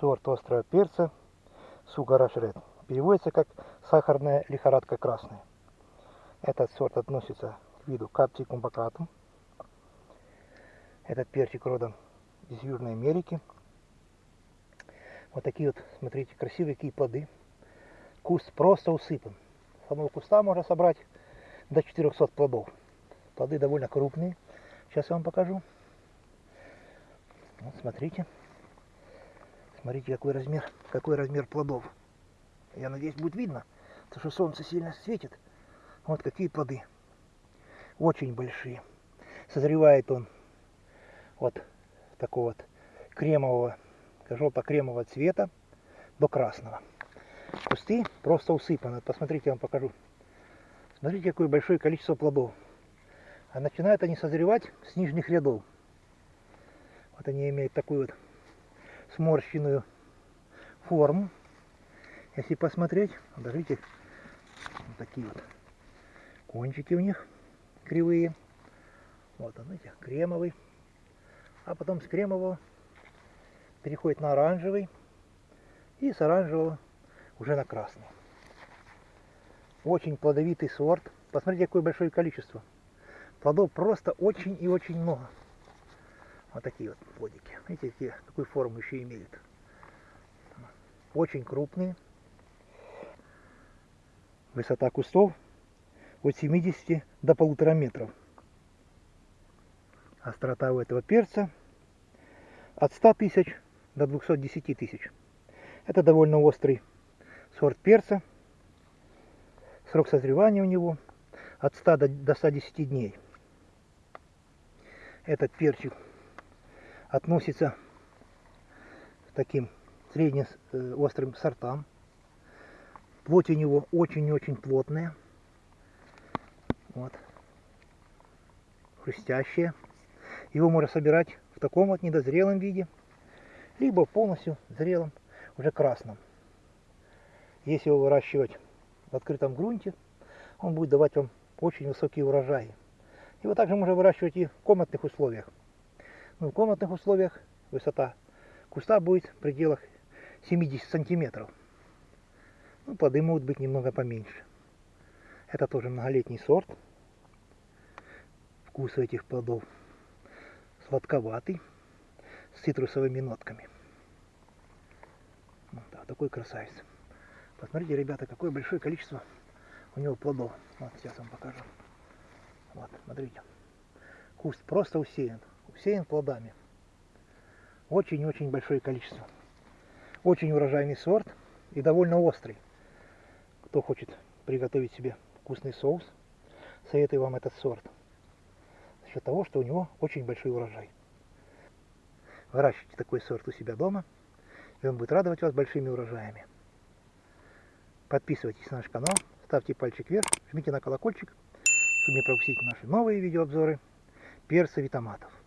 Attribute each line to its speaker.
Speaker 1: сорт острого перца Сугарашред. Переводится как сахарная лихорадка красная. Этот сорт относится к виду капсикум бакатум. Этот перчик родом из Южной Америки. Вот такие вот, смотрите, красивые какие плоды. Куст просто усыпан. С одного куста можно собрать до 400 плодов. Плоды довольно крупные. Сейчас я вам покажу. Вот смотрите. Смотрите, какой размер, какой размер плодов. Я надеюсь, будет видно, потому что солнце сильно светит. Вот какие плоды. Очень большие. Созревает он вот такого вот кремового, желто-кремового цвета до красного. Кусты просто усыпаны. Посмотрите, я вам покажу. Смотрите, какое большое количество плодов. А начинают они созревать с нижних рядов. Вот они имеют такую вот сморщенную форму. Если посмотреть, подождите, вот такие вот кончики у них кривые. Вот он, видите, кремовый. А потом с кремового переходит на оранжевый. И с оранжевого уже на красный. Очень плодовитый сорт. Посмотрите, какое большое количество. Плодов просто очень и очень много. Вот такие вот плодики. Видите, какие, какую форму еще имеют. Очень крупные. Высота кустов от 70 до полутора метров. Острота у этого перца от 100 тысяч до 210 тысяч. Это довольно острый сорт перца. Срок созревания у него от 100 до 110 дней. Этот перчик относится к таким средне э, сортам. Плоть у него очень-очень плотная. Вот. Хрустящая. Его можно собирать в таком вот недозрелом виде, либо полностью зрелом, уже красном. Если его выращивать в открытом грунте, он будет давать вам очень высокие урожаи. Его также можно выращивать и в комнатных условиях. Ну, в комнатных условиях высота куста будет в пределах 70 сантиметров. Ну, плоды могут быть немного поменьше. Это тоже многолетний сорт. Вкус этих плодов сладковатый, с цитрусовыми нотками. Вот да, такой красавец. Посмотрите, ребята, какое большое количество у него плодов. Вот, сейчас вам покажу. Вот, смотрите. Куст просто усеян. Усеян плодами. Очень-очень большое количество. Очень урожайный сорт и довольно острый. Кто хочет приготовить себе вкусный соус, советую вам этот сорт. За счет того, что у него очень большой урожай. Выращивайте такой сорт у себя дома, и он будет радовать вас большими урожаями. Подписывайтесь на наш канал, ставьте пальчик вверх, жмите на колокольчик, чтобы не пропустить наши новые видеообзоры перцев и томатов.